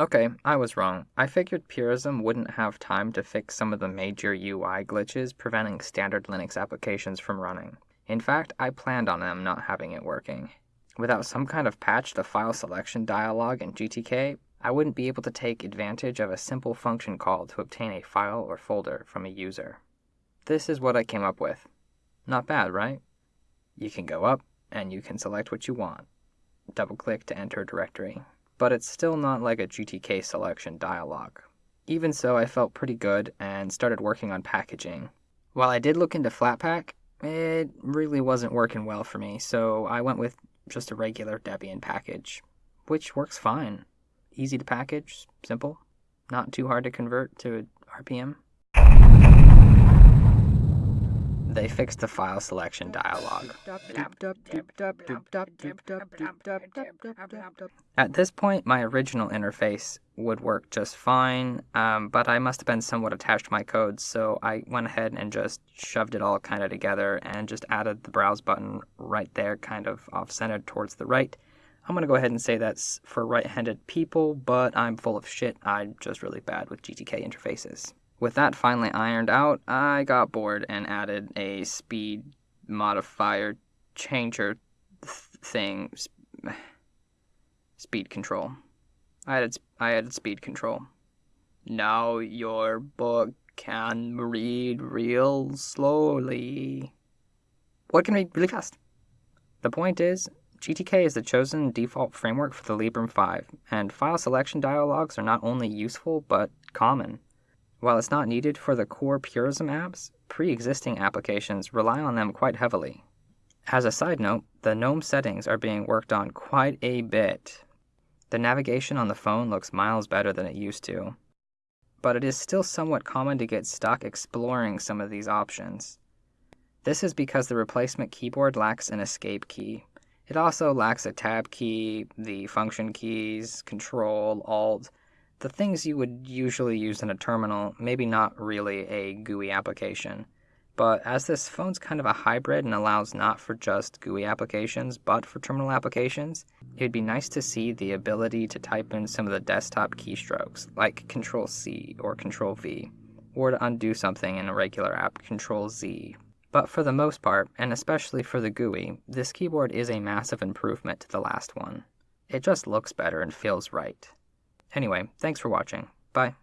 Okay, I was wrong. I figured Purism wouldn't have time to fix some of the major UI glitches preventing standard Linux applications from running. In fact, I planned on them not having it working. Without some kind of patch to file selection dialog in GTK, I wouldn't be able to take advantage of a simple function call to obtain a file or folder from a user. This is what I came up with. Not bad, right? You can go up, and you can select what you want. Double click to enter a directory. But it's still not like a GTK selection dialog. Even so, I felt pretty good and started working on packaging. While I did look into Flatpak, it really wasn't working well for me, so I went with just a regular Debian package, which works fine easy to package, simple, not too hard to convert to RPM. They fixed the file selection dialog. At this point, my original interface would work just fine, um, but I must have been somewhat attached to my code, so I went ahead and just shoved it all kind of together and just added the browse button right there, kind of off-centered towards the right, I'm going to go ahead and say that's for right-handed people, but I'm full of shit. I'm just really bad with GTK interfaces. With that finally ironed out, I got bored and added a speed modifier changer th thing. Sp speed control. I added, I added speed control. Now your book can read real slowly. What can read really fast? The point is, GTK is the chosen default framework for the Librem 5, and file selection dialogues are not only useful but common. While it's not needed for the core Purism apps, pre-existing applications rely on them quite heavily. As a side note, the GNOME settings are being worked on quite a bit. The navigation on the phone looks miles better than it used to, but it is still somewhat common to get stuck exploring some of these options. This is because the replacement keyboard lacks an escape key, it also lacks a tab key, the function keys, control, alt, the things you would usually use in a terminal, maybe not really a GUI application. But as this phone's kind of a hybrid and allows not for just GUI applications, but for terminal applications, it'd be nice to see the ability to type in some of the desktop keystrokes, like Control C or Control V, or to undo something in a regular app, Control Z, but for the most part, and especially for the GUI, this keyboard is a massive improvement to the last one. It just looks better and feels right. Anyway, thanks for watching. Bye.